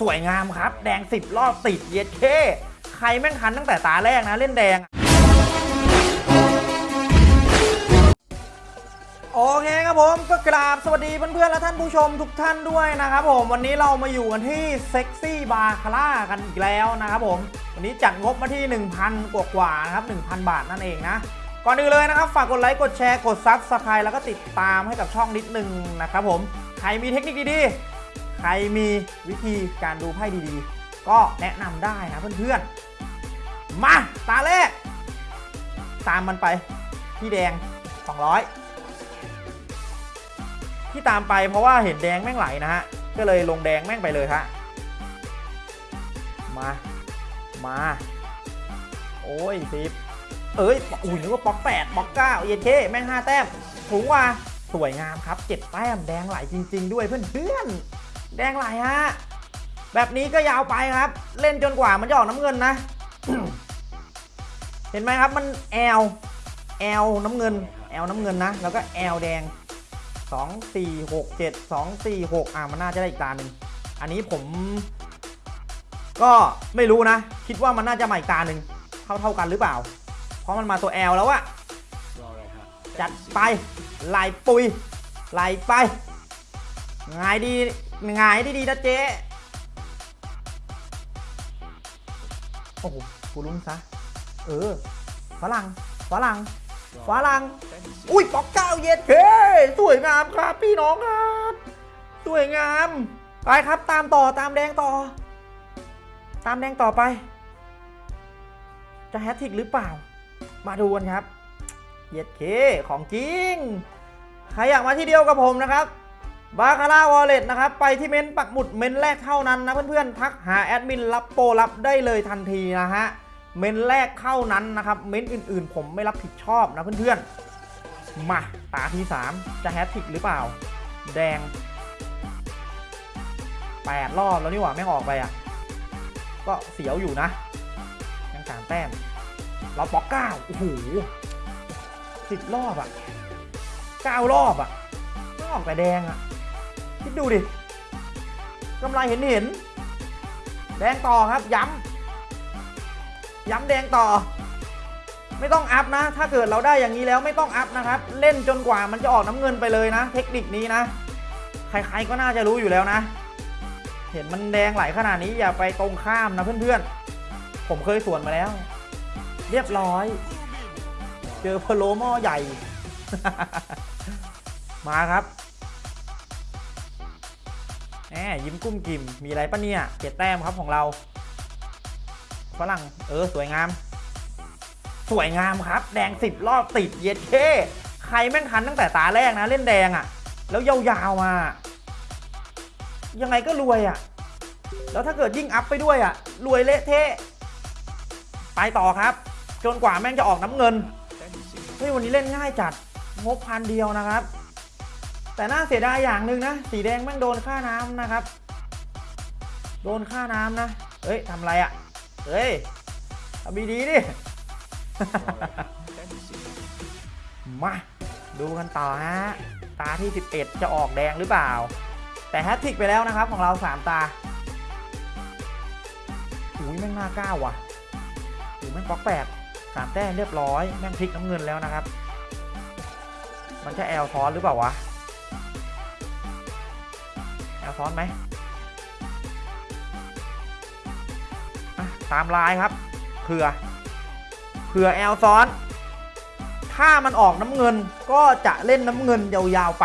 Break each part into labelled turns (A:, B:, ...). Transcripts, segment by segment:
A: สวยงามครับ แดง 10 รอบติดเย็ดเข้ใครแม่งทันตั้งแต่ตาแรกนะเล่นแดง โอเคครับผมก็กราบสวัสดีเพื่อนๆ และท่านผู้ชมทุกท่านด้วยนะครับผมวันนี้เรามาอยู่กันที่เซ็กซี่บาคาร่ากันอีกแล้วนะครับผม วันนี้จัดงบมาที่ 1,000 กว่ากว่านะครับ 1,000 บาทนั่นเองนะก่อนอื่นเลยนะครับ ฝากกดไลค์กดแชร์กด subscribe แล้วก็ติดตามให้กับช่องนิดนึงนะครับผมใครมีเทคนิคดีๆ ใครมีวิธีการดูไพ่ดีๆ ก็แนะนำได้นะเพื่อนๆ มาตาแรก ตามมันไปพี่แดง 200 ที่ตามไปเพราะว่าเห็นแดงแม่งไหลนะฮะ ก็เลยลงแดงแม่งไปเลยฮะ มา มา โอ้ยสิบเอ้ย อุ้ยนึกว่าป๊อกแปดป๊อกเก้าเย็นเคแม่งห้าแต้มถุงว่าสวยงามครับเจ็ดแต้มแดงไหลจริง ๆ ด้วยเพื่อนๆ แดงไหลฮะ แบบนี้ก็ยาวไปครับ เล่นจนกว่ามันจะออกน้ำเงินนะ เห็นไหมครับมันแอลแอลน้ำเงินแอลน้ำเงินนะ แล้วก็แอลแดง 2 4 6 7 2 4 6 อะมันน่าจะได้อีกตาหนึ่งอันนี้ผม ก็ไม่รู้นะ คิดว่ามันน่าจะมาอีกตาหนึ่งเท่าเท่ากันหรือเปล่า เพราะมันมาตัว L แล้วอะจัดไปไหลปุยไหลไป งายดี งายดีดีๆนะเจ๊ โอ้โห กูลุ้นซะ เออ ฝรั่ง ฝรั่ง ฝรั่ง อุ้ยปอกเก้าเย็ดเฮ้สวยงามครับ พี่น้องครับ สวยงาม ไปครับตามต่อตามแดงต่อ ตามแดงต่อไป จะแฮตทริกหรือเปล่า มาดูกันครับ เย็ดเค ของจริง ใครอยากมาที่เดียวกับผมนะครับ บาคาร่าวอลเล็ตนะครับ ไปที่เม้นปักหมุดเม้นแรกเท่านั้นนะเพื่อนๆ ทักหาแอดมินรับโปรรับได้เลยทันทีนะฮะ เม้นแรกเท่านั้นนะครับ เม้นอื่นๆ ผมไม่รับผิดชอบนะเพื่อนๆ มาตาที่ 3 จะแฮตทริกหรือเปล่า แดง 8 รอบแล้วนี่หว่าแม่งออกไปอะ ก็เสียวอยู่นะ ยังสามแต้ม เราปอกเก้าโอ้โหสิบรอบอะเก้ารอบอะออกแต่แดงอะ คิดดูดิกำไรเห็นเห็นๆแดงต่อครับ ย้ำ ย้ำแดงต่อ ไม่ต้องอัพนะ ถ้าเกิดเราได้อย่างนี้แล้วไม่ต้องอัพนะครับ เล่นจนกว่ามันจะออกน้ำเงินไปเลยนะ เทคนิคนี้นะ ใครๆก็น่าจะรู้อยู่แล้วนะ เห็นมันแดงไหลขนาดนี้อย่าไปตรงข้ามนะเพื่อนๆ ผมเคยสวนมาแล้ว เรียบร้อย เจอพโลหม้อใหญ่ มาครับ แหมยิ้มกุ้มกิ่มมีอะไรปะเนี่ยเจ็ดแต้มครับของเราฝรั่งเออสวยงาม สวยงามครับ แดง10รอบติดเย็ดเคใครแม่งทันตั้งแต่ตาแรกนะ เล่นแดงอะ่ะ แล้วยาวๆมา ยังไงก็รวยอะ่ะ แล้วถ้าเกิดยิ่งอัพไปด้วยอะ่ะ รวยเละเทะไปต่อครับ จนกว่าแม่งจะออกน้ำเงินเฮ้ยวันนี้เล่นง่ายจัดงบพันเดียวนะครับ แต่น่าเสียดายอย่างหนึ่งนะ สีแดงแม่งโดนค่าน้ำนะครับ โดนค่าน้ำนะ เฮ้ยทำอะไรอะ่ะ เฮ้ยทำดีๆดิ มา ดูกันต่อฮะ ตาที่ 11 จะออกแดงหรือเปล่า แต่แฮตทริกไปแล้วนะครับของเรา 3 ตา อุ้ยแม่งหน้าเก้าว่ะอุ้ยแม่งป๊อกแปดสามแต้มเรียบร้อย แม่งพลิกน้ำเงินแล้วนะครับ มันจะแอลซ้อนหรือเปล่าวะ แอลซ้อนไหมตามลายครับเผื่อเผื่อแอลซ้อน ถ้ามันออกน้ำเงินก็จะเล่นน้ำเงินยาวๆไป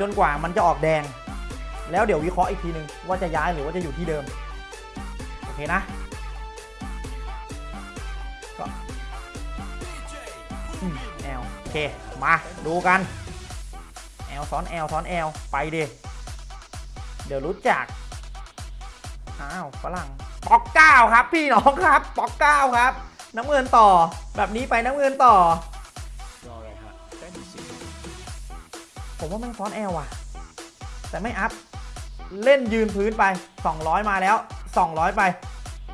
A: จนกว่ามันจะออกแดง แล้วเดี๋ยววิเคราะห์อีกทีหนึ่งว่าจะย้ายหรือว่าจะอยู่ที่เดิม โอเคนะก็แอลโอเค มาดูกัน L ซ้อน L ซ้อน L ไปดิ เดี๋ยวรู้จัก อ้าวฝรั่งป๊อกเก้าครับ พี่น้องครับป๊อกเก้าครับ น้ำเงินต่อ แบบนี้ไปน้ำเงินต่อ ผมว่าแม่งซ้อน L ว่ะ แต่ไม่ up เล่นยืนพื้นไป 200 มาแล้ว 200 ไป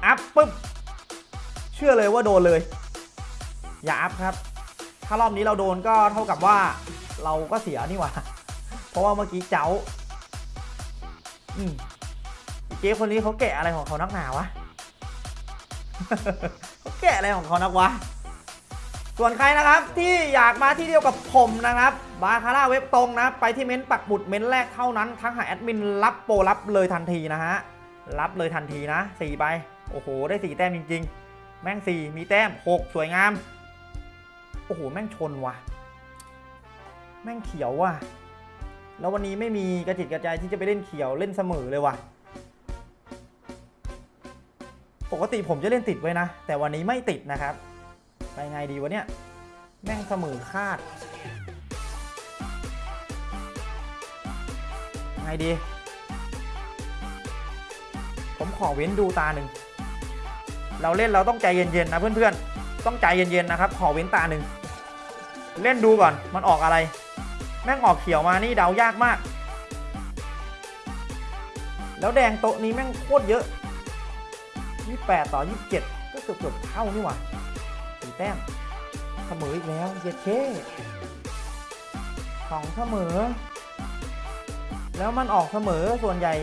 A: up ปุ๊บ เชื่อเลยว่าโดนเลย อย่าอัพครับ ถ้ารอบนี้เราโดนก็เท่ากับว่าเราก็เสียนี่หว่า เพราะว่าเมื่อกี้เจ้า เจ๊คนนี้เขาแกะอะไรของเขานักหนาวะเขาแกะอะไรของเขานักวะ ส่วนใครนะครับที่อยากมาที่เดียวกับผมนะครับบาคาร่าเว็บตรงนะ ไปที่เม้นต์ปักหมุดเม้นต์แรกเท่านั้นทักหาแอดมินรับโปรรับเลยทันทีนะฮะ รับเลยทันทีนะสี่ใบโอ้โห ได้สี่แต้มจริง ๆ แม่งสี่มีแต้มหกสวยงาม โอ้โห แม่งชนว่ะ แม่งเขียวว่ะ แล้ววันนี้ไม่มีกระจิตกระใจที่จะไปเล่นเขียวเล่นเสมอเลยว่ะ ปกติผมจะเล่นติดไว้นะ แต่วันนี้ไม่ติดนะครับ ไปไงดีวะเนี่ย แม่งเสมอคาด ไงดี ผมขอเว้นดูตาหนึ่ง เราเล่นเราต้องใจเย็นๆนะเพื่อนๆ ต้องใจเย็นๆนะครับ ขอเว้นตาหนึ่ง เล่นดูก่อน มันออกอะไร ม่งออกเขียวมานี่เดายากมาก แล้วแดงโต๊ะนี้แม่งโคตรเยอะ 28 ต่อ 27 ก็เกือบเกือบๆเท่านี่หว่าสี่แต้มเสมออีกแล้วเยเคสองเสมอ แล้วมันออกเสมอส่วนใหญ่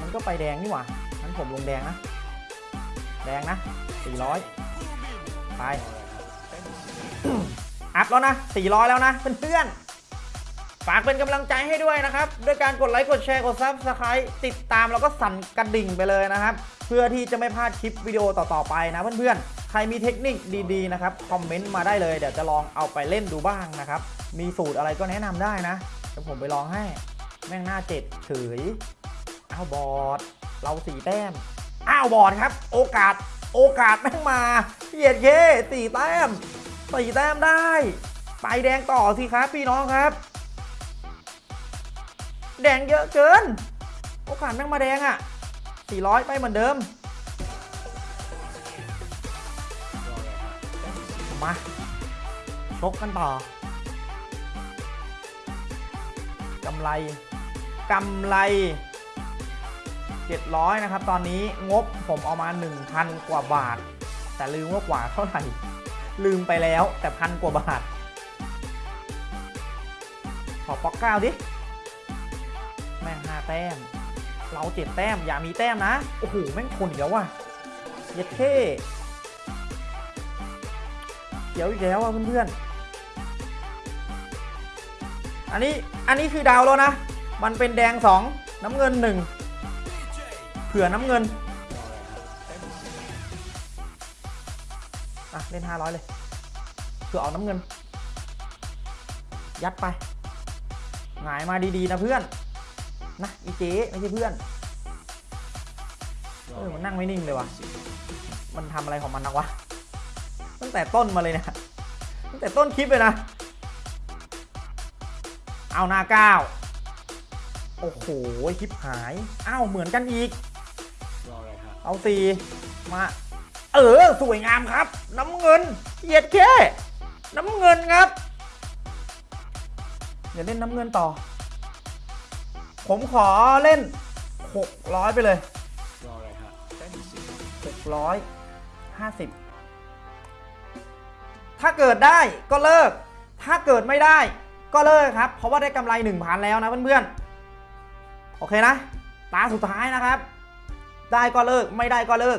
A: มันก็ไปแดงนี่หว่างั้นผมลงแดงนะ แดงนะ 400 ไป up แล้วนะ 400 แล้วนะเพื่อนๆฝากเป็นกำลังใจให้ด้วยนะครับ ด้วยการกดไลค์กดแชร์กด subscribe ติดตามแล้วก็สั่นกระดิ่งไปเลยนะครับ เพื่อที่จะไม่พลาดคลิปวิดีโอต่อๆไปนะเพื่อนๆ ใครมีเทคนิคดีๆนะครับคอมเมนต์มาได้เลยเดี๋ยวจะลองเอาไปเล่นดูบ้างนะครับ มีสูตรอะไรก็แนะนำได้นะเดี๋ยวผมไปลองให้ แม่งหน้าเจ็ดเฉยอ้าวบอดเราสี่แต้มอ้าวบอดครับ โอกาสโอกาสแม่งมาเหยียดเย่สี่แต้ม สี่แต้มได้ไปแดงต่อสิครับพี่น้องครับ แดงเยอะเกิน โอกาสแม่งมาแดงอะ่ะ 400 ไปเหมือนเดิม มาชกกันต่อกำไรกำไร 700 นะครับ ตอนนี้งบผมเอามา 1,000 กว่าบาท แต่ลืมว่ากว่าเท่าไหร่ ลืมไปแล้วแต่พันกว่าบาท ขอป๊อกเก้าดิ แม่งห้าแต้ม เราเจ็ดแต้ม อย่ามีแต้มนะ โอ้โห แม่งคนอีกแล้วว่ะ เย็ดเท่เขียวอีกแล้วอะเพื่อนๆ อันนี้ อันนี้คือดาวแล้วนะ มันเป็นแดง2น้ำเงิน1เผื่อน้ำเงิน อะเล่น 500 เลยเผื่อเอาน้ำเงิน ยัดไป หงายมาดีๆนะเพื่อน นะอีเจ๊ไม่ใช่เพื่อน เออมันนั่งไม่นิ่งเลยวะมันทำอะไรของมันนักวะ ตั้งแต่ต้นมาเลยเนะตั้งแต่ต้นคลิปเลยนะ เอาหน้าก้าวโอ้โหคลิปหาย อ้าวเหมือนกันอีก เอาสี่มา เออ สวยงามครับ น้ำเงินเหยียดแค่น้ำเงินครับเดี๋ยวเล่นน้ำเงินต่อ ผมขอเล่น 600 ไปเลย 650 ถ้าเกิดได้ก็เลิก ถ้าเกิดไม่ได้ก็เลิกครับ เพราะว่าได้กำไร1,000แล้วนะเพื่อนๆ โอเคนะ ตาสุดท้ายนะครับ ได้ก็เลิก ไม่ได้ก็เลิก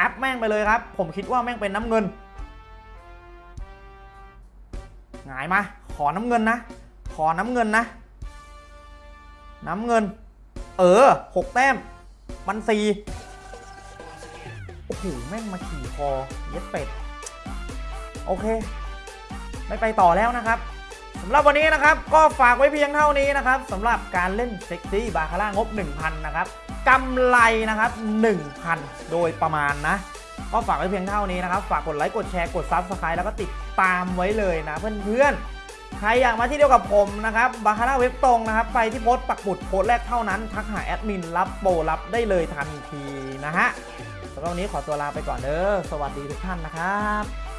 A: อัพแม่งไปเลยครับ ผมคิดว่าแม่งเป็นน้ำเงินหงายมาขอน้ำเงินนะ ขอน้ำเงินนะ น้ำเงิน เออหกแต้ม มันสี่โอ้โหแม่งมาขี่คอเย็ดเป็ด โอเค ไม่ไปต่อแล้วนะครับสำหรับวันนี้นะครับ ก็ฝากไว้เพียงเท่านี้นะครับสำหรับการเล่นเซ็กซี่บาคาร่างบ 1,000 นะครับ กำไรนะครับ 1,000 โดยประมาณนะ ก็ฝากไว้เพียงเท่านี้นะครับ ฝากกดไลค์ กดแชร์ กด subscribe แล้วก็ติดตามไว้เลยนะเพื่อนๆ ใครอยากมาที่เดียวกับผมนะครับบาคาร่าเว็บตรงนะครับ ไปที่โพสต์ปักหมุดโพสต์แรกเท่านั้น ทักหาแอดมินรับโปรรับได้เลยทันทีนะฮะสำหรับวันนี้ขอตัวลาไปก่อนเด้อ สวัสดีทุกท่านนะครับ